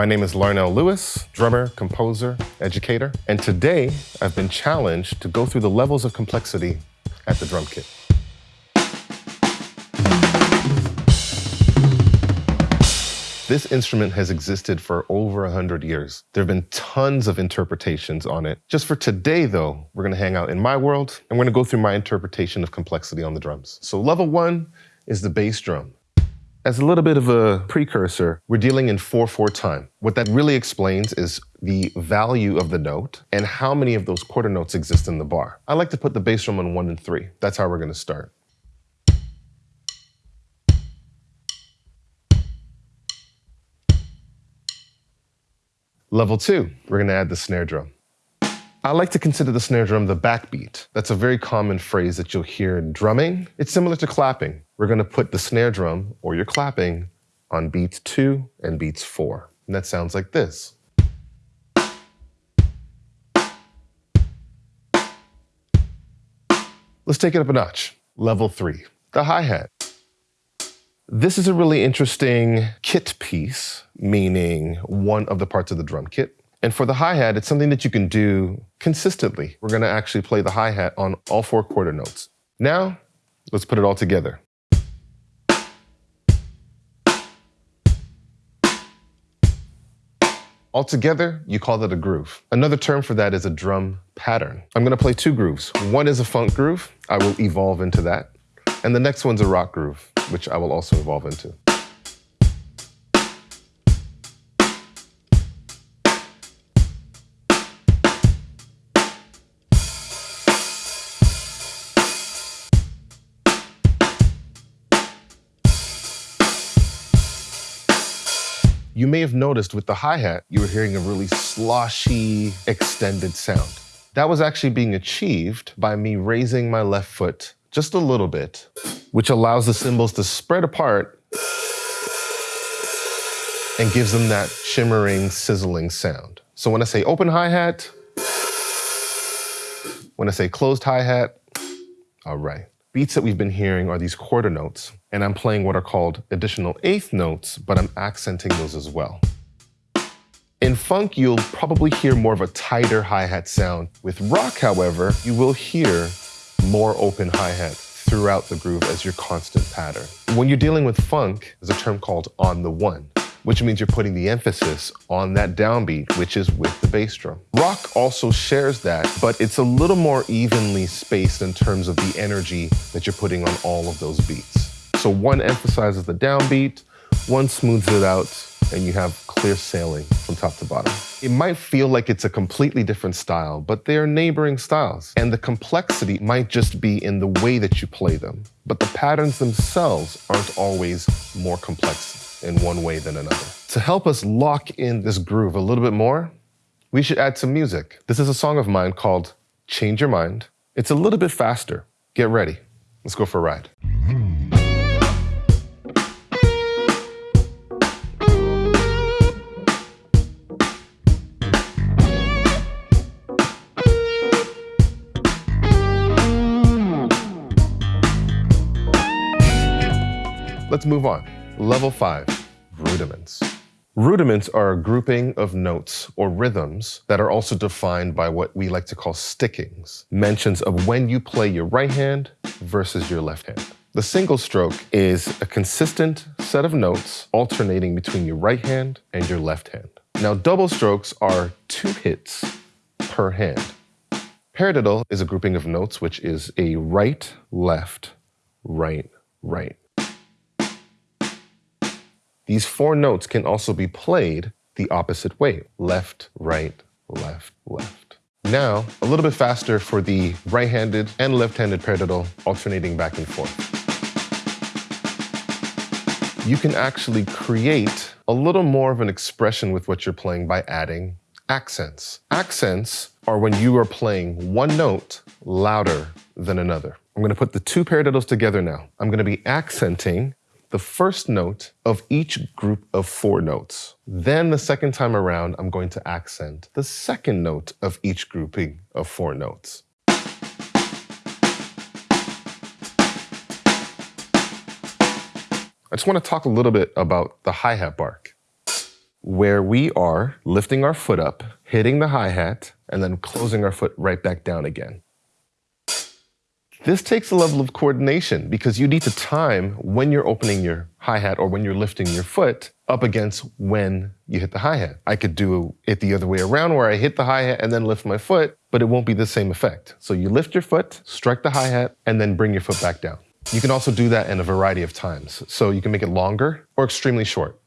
My name is Larnell Lewis, drummer, composer, educator, and today I've been challenged to go through the levels of complexity at the drum kit. This instrument has existed for over 100 years. There have been tons of interpretations on it. Just for today, though, we're gonna hang out in my world, and we're gonna go through my interpretation of complexity on the drums. So level one is the bass drum. As a little bit of a precursor, we're dealing in 4-4 time. What that really explains is the value of the note and how many of those quarter notes exist in the bar. I like to put the bass drum on 1 and 3. That's how we're gonna start. Level two, we're gonna add the snare drum. I like to consider the snare drum the backbeat. That's a very common phrase that you'll hear in drumming. It's similar to clapping. We're gonna put the snare drum, or your clapping, on beats two and beats four. And that sounds like this. Let's take it up a notch. Level three, the hi-hat. This is a really interesting kit piece, meaning one of the parts of the drum kit. And for the hi-hat, it's something that you can do consistently. We're gonna actually play the hi-hat on all four quarter notes. Now, let's put it all together. Altogether, you call that a groove. Another term for that is a drum pattern. I'm gonna play two grooves. One is a funk groove. I will evolve into that. And the next one's a rock groove, which I will also evolve into. You may have noticed with the hi-hat, you were hearing a really sloshy, extended sound. That was actually being achieved by me raising my left foot just a little bit, which allows the cymbals to spread apart and gives them that shimmering, sizzling sound. So when I say open hi-hat, when I say closed hi-hat, all right. Beats that we've been hearing are these quarter notes, and I'm playing what are called additional eighth notes, but I'm accenting those as well. In funk, you'll probably hear more of a tighter hi-hat sound. With rock, however, you will hear more open hi-hat throughout the groove as your constant pattern. When you're dealing with funk, there's a term called on the one, which means you're putting the emphasis on that downbeat, which is with the bass drum. Rock also shares that, but it's a little more evenly spaced in terms of the energy that you're putting on all of those beats. So one emphasizes the downbeat, one smooths it out, and you have clear sailing from top to bottom. It might feel like it's a completely different style, but they are neighboring styles. And the complexity might just be in the way that you play them. But the patterns themselves aren't always more complex in one way than another. To help us lock in this groove a little bit more, we should add some music. This is a song of mine called Change Your Mind. It's a little bit faster. Get ready. Let's go for a ride. Let's move on. Level five, rudiments. Rudiments are a grouping of notes or rhythms that are also defined by what we like to call stickings, mentions of when you play your right hand versus your left hand. The single stroke is a consistent set of notes alternating between your right hand and your left hand. Now, double strokes are two hits per hand. Paradiddle is a grouping of notes which is a right, left, right, right. These four notes can also be played the opposite way, left, right, left, left. Now, a little bit faster for the right-handed and left-handed paradiddle, alternating back and forth. You can actually create a little more of an expression with what you're playing by adding accents. Accents are when you are playing one note louder than another. I'm gonna put the two paradiddles together now. I'm gonna be accenting the first note of each group of four notes. Then the second time around, I'm going to accent the second note of each grouping of four notes. I just want to talk a little bit about the hi-hat bark. where we are lifting our foot up, hitting the hi-hat, and then closing our foot right back down again. This takes a level of coordination because you need to time when you're opening your hi-hat or when you're lifting your foot up against when you hit the hi-hat. I could do it the other way around where I hit the hi-hat and then lift my foot, but it won't be the same effect. So you lift your foot, strike the hi-hat, and then bring your foot back down. You can also do that in a variety of times. So you can make it longer or extremely short.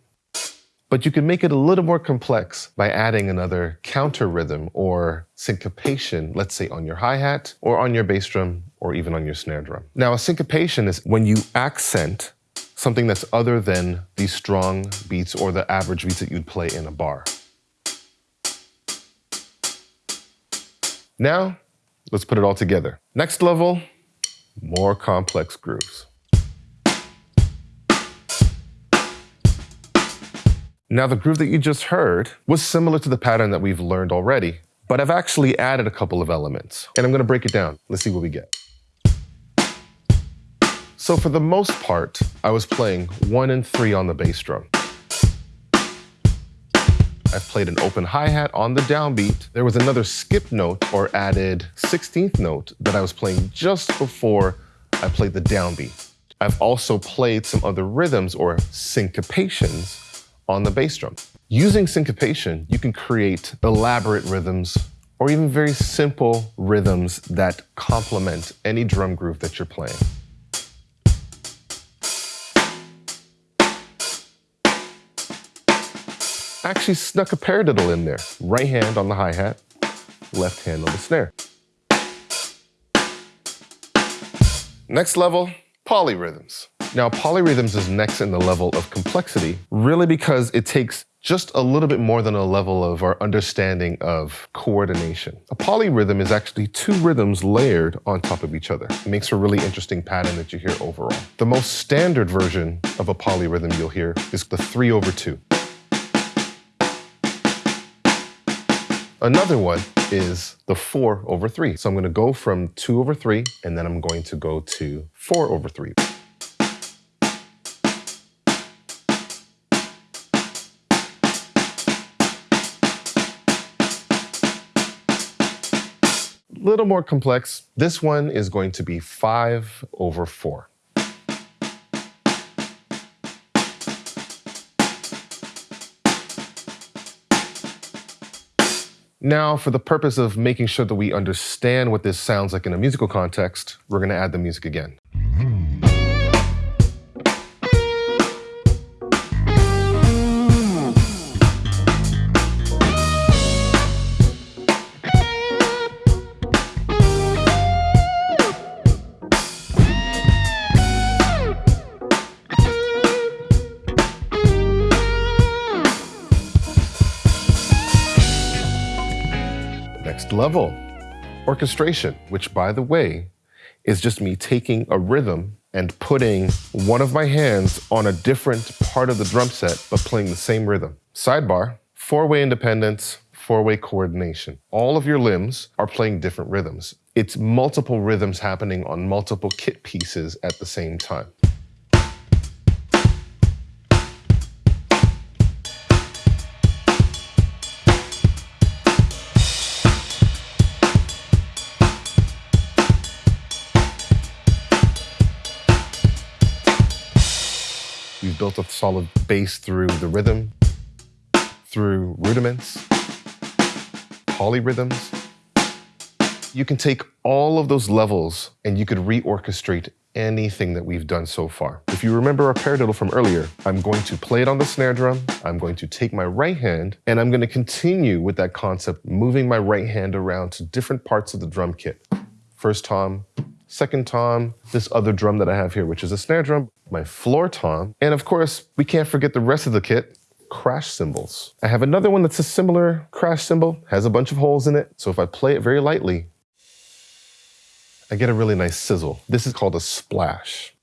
But you can make it a little more complex by adding another counter rhythm or syncopation, let's say on your hi-hat or on your bass drum or even on your snare drum. Now, a syncopation is when you accent something that's other than the strong beats or the average beats that you'd play in a bar. Now, let's put it all together. Next level, more complex grooves. Now the groove that you just heard was similar to the pattern that we've learned already, but I've actually added a couple of elements and I'm gonna break it down. Let's see what we get. So for the most part, I was playing one and three on the bass drum. I've played an open hi-hat on the downbeat. There was another skip note or added 16th note that I was playing just before I played the downbeat. I've also played some other rhythms or syncopations on the bass drum. Using syncopation, you can create elaborate rhythms or even very simple rhythms that complement any drum groove that you're playing. Actually snuck a paradiddle in there. Right hand on the hi-hat, left hand on the snare. Next level, polyrhythms. Now, polyrhythms is next in the level of complexity, really because it takes just a little bit more than a level of our understanding of coordination. A polyrhythm is actually two rhythms layered on top of each other. It makes a really interesting pattern that you hear overall. The most standard version of a polyrhythm you'll hear is the three over two. Another one is the four over three. So I'm gonna go from two over three, and then I'm going to go to four over three. little more complex. This one is going to be 5 over 4. Now, for the purpose of making sure that we understand what this sounds like in a musical context, we're going to add the music again. Level. Orchestration, which by the way, is just me taking a rhythm and putting one of my hands on a different part of the drum set, but playing the same rhythm. Sidebar, four-way independence, four-way coordination. All of your limbs are playing different rhythms. It's multiple rhythms happening on multiple kit pieces at the same time. Built a solid base through the rhythm, through rudiments, polyrhythms. You can take all of those levels and you could reorchestrate anything that we've done so far. If you remember our paradiddle from earlier, I'm going to play it on the snare drum, I'm going to take my right hand, and I'm going to continue with that concept, moving my right hand around to different parts of the drum kit. First tom, second tom, this other drum that I have here, which is a snare drum, my floor tom, and of course, we can't forget the rest of the kit, crash cymbals. I have another one that's a similar crash cymbal, has a bunch of holes in it, so if I play it very lightly, I get a really nice sizzle. This is called a splash.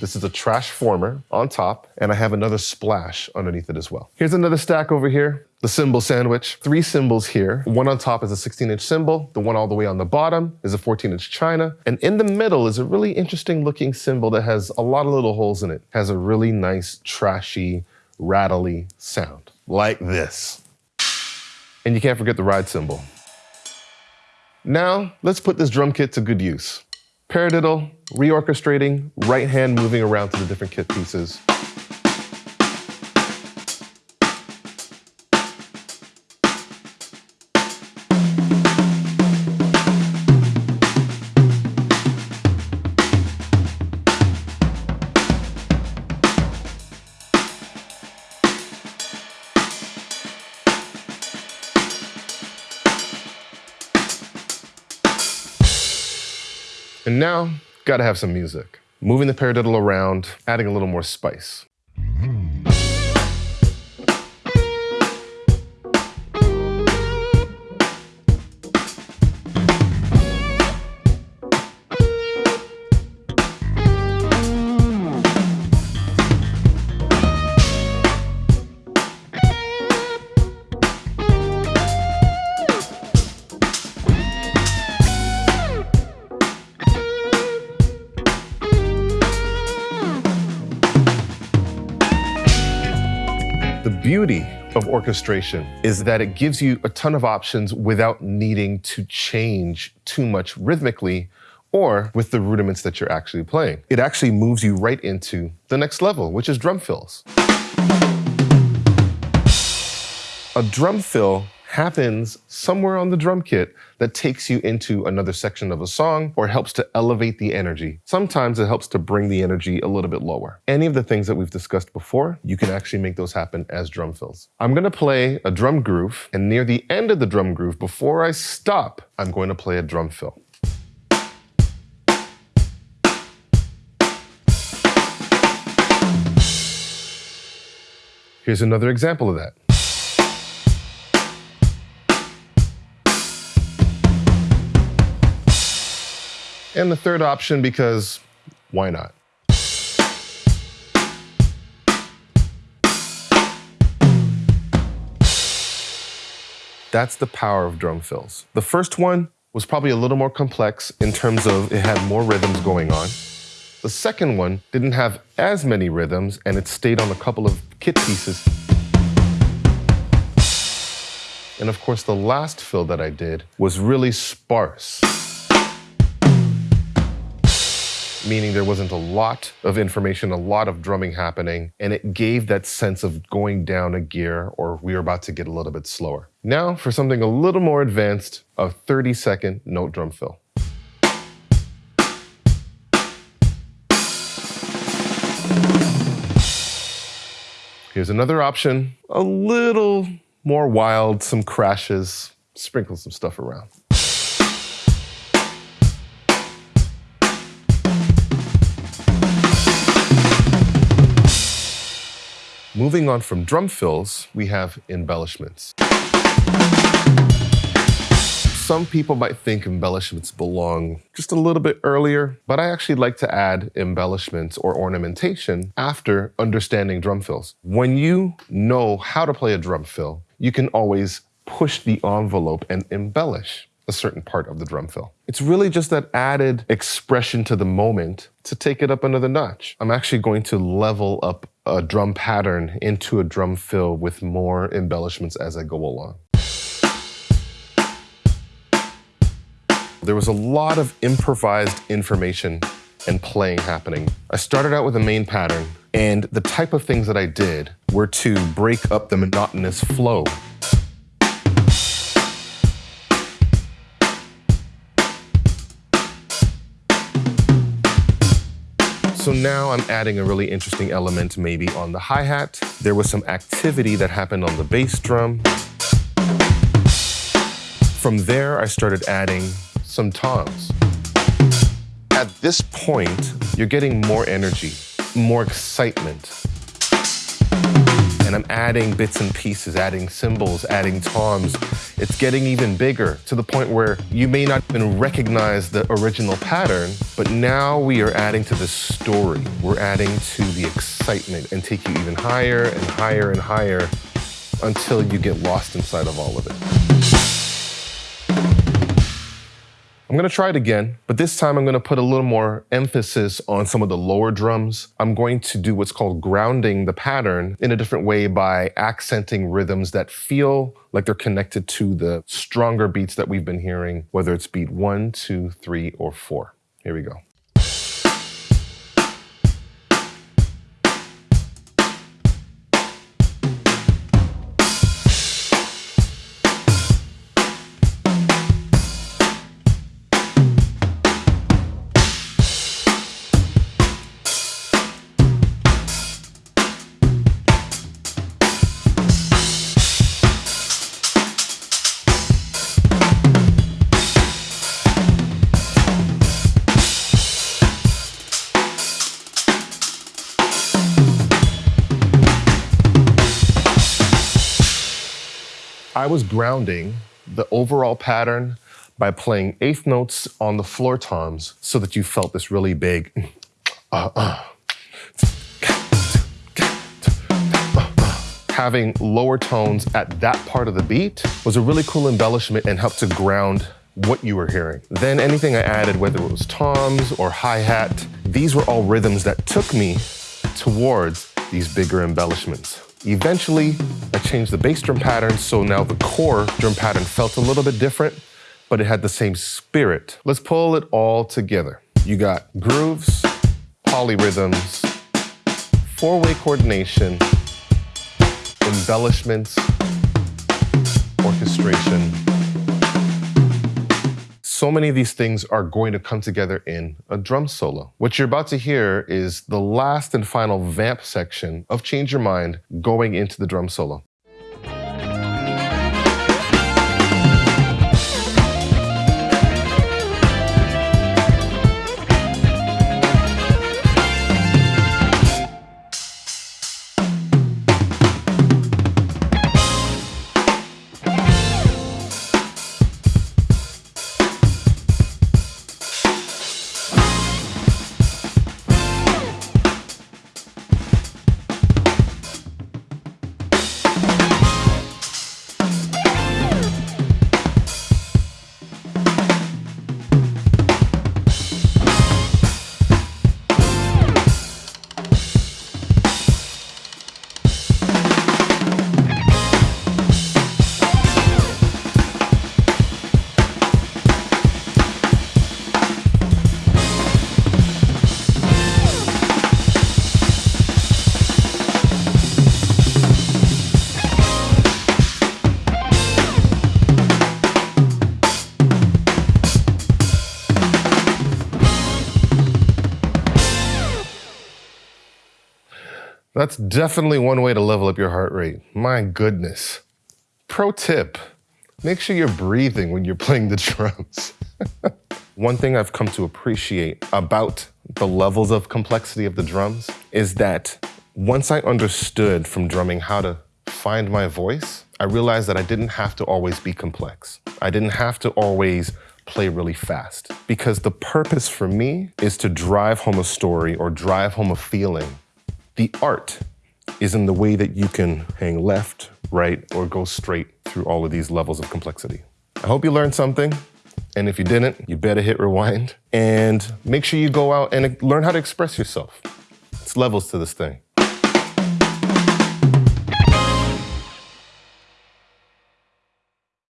This is a Trashformer on top, and I have another splash underneath it as well. Here's another stack over here, the cymbal sandwich. Three cymbals here. One on top is a 16-inch cymbal. The one all the way on the bottom is a 14-inch china. And in the middle is a really interesting looking cymbal that has a lot of little holes in it. Has a really nice, trashy, rattly sound. like this. And you can't forget the ride cymbal. Now, let's put this drum kit to good use. Paradiddle, reorchestrating, right hand moving around to the different kit pieces. And now, gotta have some music. Moving the paradiddle around, adding a little more spice. Beauty of orchestration is that it gives you a ton of options without needing to change too much rhythmically or with the rudiments that you're actually playing. It actually moves you right into the next level, which is drum fills. A drum fill happens somewhere on the drum kit that takes you into another section of a song or helps to elevate the energy. Sometimes it helps to bring the energy a little bit lower. Any of the things that we've discussed before, you can actually make those happen as drum fills. I'm gonna play a drum groove, and near the end of the drum groove, before I stop, I'm going to play a drum fill. Here's another example of that. And the third option because why not? That's the power of drum fills. The first one was probably a little more complex in terms of it had more rhythms going on. The second one didn't have as many rhythms and it stayed on a couple of kit pieces. And of course, the last fill that I did was really sparse meaning there wasn't a lot of information, a lot of drumming happening, and it gave that sense of going down a gear or we are about to get a little bit slower. Now for something a little more advanced, a 30 second note drum fill. Here's another option, a little more wild, some crashes, sprinkle some stuff around. Moving on from drum fills, we have embellishments. Some people might think embellishments belong just a little bit earlier, but I actually like to add embellishments or ornamentation after understanding drum fills. When you know how to play a drum fill, you can always push the envelope and embellish a certain part of the drum fill. It's really just that added expression to the moment to take it up another notch. I'm actually going to level up a drum pattern into a drum fill with more embellishments as I go along. There was a lot of improvised information and playing happening. I started out with a main pattern, and the type of things that I did were to break up the monotonous flow So now I'm adding a really interesting element maybe on the hi-hat. There was some activity that happened on the bass drum. From there, I started adding some toms. At this point, you're getting more energy, more excitement, and I'm adding bits and pieces, adding cymbals, adding toms. It's getting even bigger to the point where you may not even recognize the original pattern, but now we are adding to the story. We're adding to the excitement and take you even higher and higher and higher until you get lost inside of all of it. I'm gonna try it again, but this time I'm gonna put a little more emphasis on some of the lower drums. I'm going to do what's called grounding the pattern in a different way by accenting rhythms that feel like they're connected to the stronger beats that we've been hearing, whether it's beat one, two, three, or four. Here we go. Was grounding the overall pattern by playing eighth notes on the floor toms so that you felt this really big uh, uh. Having lower tones at that part of the beat was a really cool embellishment and helped to ground what you were hearing. Then anything I added, whether it was toms or hi-hat, these were all rhythms that took me towards these bigger embellishments. Eventually, I changed the bass drum pattern, so now the core drum pattern felt a little bit different, but it had the same spirit. Let's pull it all together. You got grooves, polyrhythms, four-way coordination, embellishments, orchestration, so many of these things are going to come together in a drum solo. What you're about to hear is the last and final vamp section of Change Your Mind going into the drum solo. That's definitely one way to level up your heart rate. My goodness. Pro tip, make sure you're breathing when you're playing the drums. one thing I've come to appreciate about the levels of complexity of the drums is that once I understood from drumming how to find my voice, I realized that I didn't have to always be complex. I didn't have to always play really fast because the purpose for me is to drive home a story or drive home a feeling the art is in the way that you can hang left, right, or go straight through all of these levels of complexity. I hope you learned something. And if you didn't, you better hit rewind and make sure you go out and learn how to express yourself. It's levels to this thing.